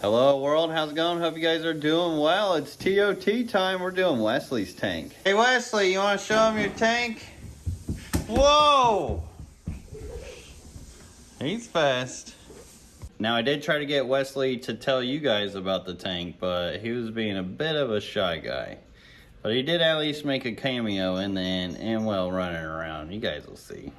Hello world, how's it going? Hope you guys are doing well. It's TOT time. We're doing Wesley's tank. Hey Wesley, you want to show him your tank? Whoa! He's fast. Now I did try to get Wesley to tell you guys about the tank, but he was being a bit of a shy guy. But he did at least make a cameo in the end and well running around. You guys will see.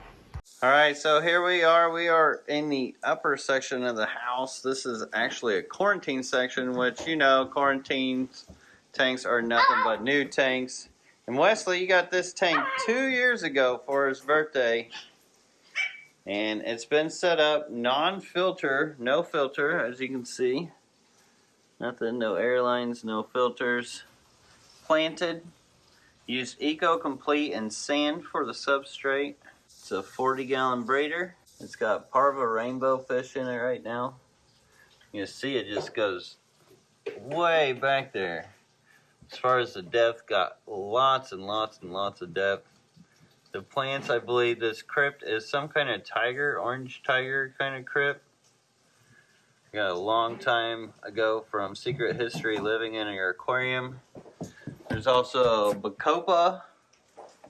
All right, so here we are. We are in the upper section of the house. This is actually a quarantine section, which, you know, quarantine tanks are nothing but new tanks. And Wesley, you got this tank two years ago for his birthday. And it's been set up non-filter, no filter, as you can see. Nothing, no airlines, no filters. Planted. Used Eco Complete and sand for the substrate. It's a 40 gallon breeder. It's got Parva rainbow fish in it right now. You see it just goes way back there. As far as the depth, got lots and lots and lots of depth. The plants, I believe this crypt is some kind of tiger, orange tiger kind of crypt. Got a long time ago from Secret History living in your aquarium. There's also Bacopa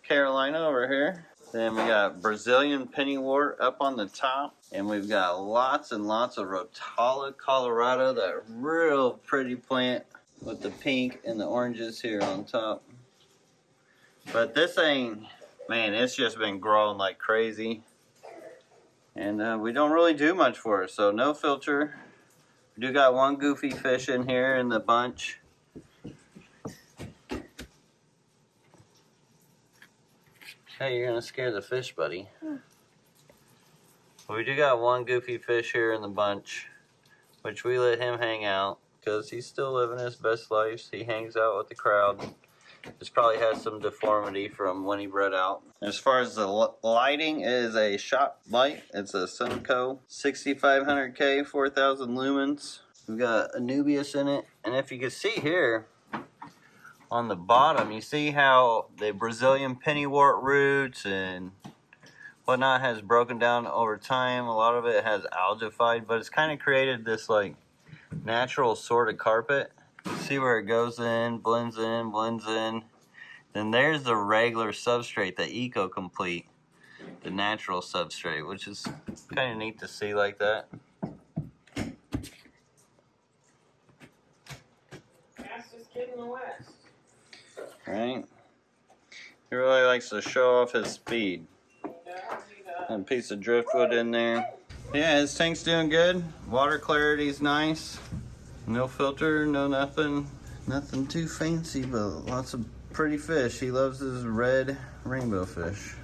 Carolina over here. Then we got Brazilian pennywort up on the top. And we've got lots and lots of Rotala colorata, that real pretty plant with the pink and the oranges here on top. But this thing, man, it's just been growing like crazy. And uh, we don't really do much for it, so no filter. We do got one goofy fish in here in the bunch. Hey, you're gonna scare the fish, buddy. Hmm. We do got one goofy fish here in the bunch, which we let him hang out because he's still living his best life. He hangs out with the crowd. This probably has some deformity from when he bred out. As far as the lighting, is a shop light. It's a Sunco 6500K, 4000 lumens. We've got Anubias in it. And if you can see here, on the bottom, you see how the Brazilian pennywort roots and whatnot has broken down over time. A lot of it has algified, but it's kind of created this like natural sort of carpet. See where it goes in, blends in, blends in. Then there's the regular substrate, the Eco Complete, the natural substrate, which is kind of neat to see like that. Fastest kid in the West right? He really likes to show off his speed. And a piece of driftwood in there. Yeah, his tank's doing good. Water clarity's nice. No filter, no nothing. Nothing too fancy, but lots of pretty fish. He loves his red rainbow fish.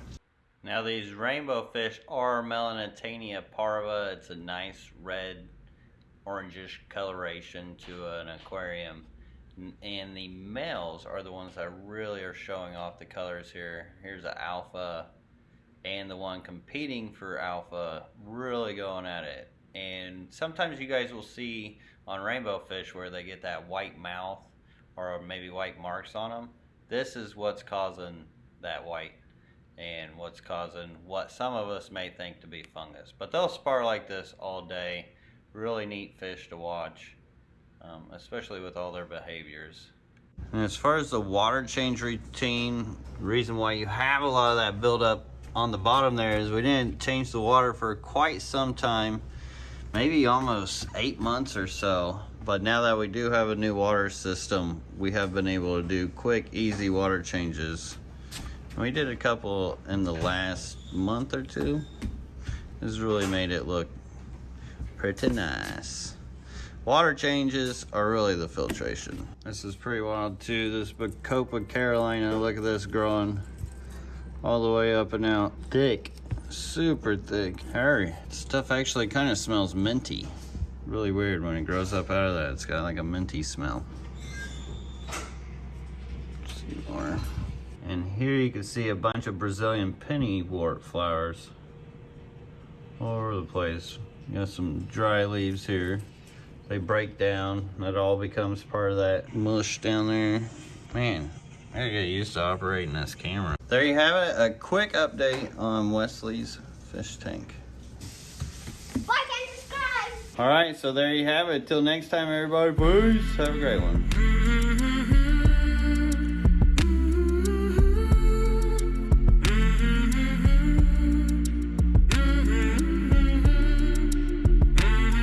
Now these rainbow fish are Melanotaenia parva. It's a nice red, orangish coloration to an aquarium and the males are the ones that really are showing off the colors here. Here's the alpha and the one competing for alpha really going at it. And sometimes you guys will see on rainbow fish where they get that white mouth or maybe white marks on them. This is what's causing that white and what's causing what some of us may think to be fungus. But they'll spar like this all day. Really neat fish to watch um, especially with all their behaviors. And as far as the water change routine, reason why you have a lot of that buildup on the bottom there is we didn't change the water for quite some time, maybe almost eight months or so. But now that we do have a new water system, we have been able to do quick, easy water changes. We did a couple in the last month or two. This really made it look pretty nice. Water changes are really the filtration. This is pretty wild too. This Bacopa Carolina, look at this growing all the way up and out. Thick, super thick. Hurry. Stuff actually kind of smells minty. Really weird when it grows up out of that. It's got like a minty smell. see more. And here you can see a bunch of Brazilian pennywort flowers all over the place. You got some dry leaves here they break down. That all becomes part of that mush down there. Man, I get used to operating this camera. There you have it, a quick update on Wesley's fish tank. Like and subscribe! All right, so there you have it. Till next time, everybody. Peace. Have a great one.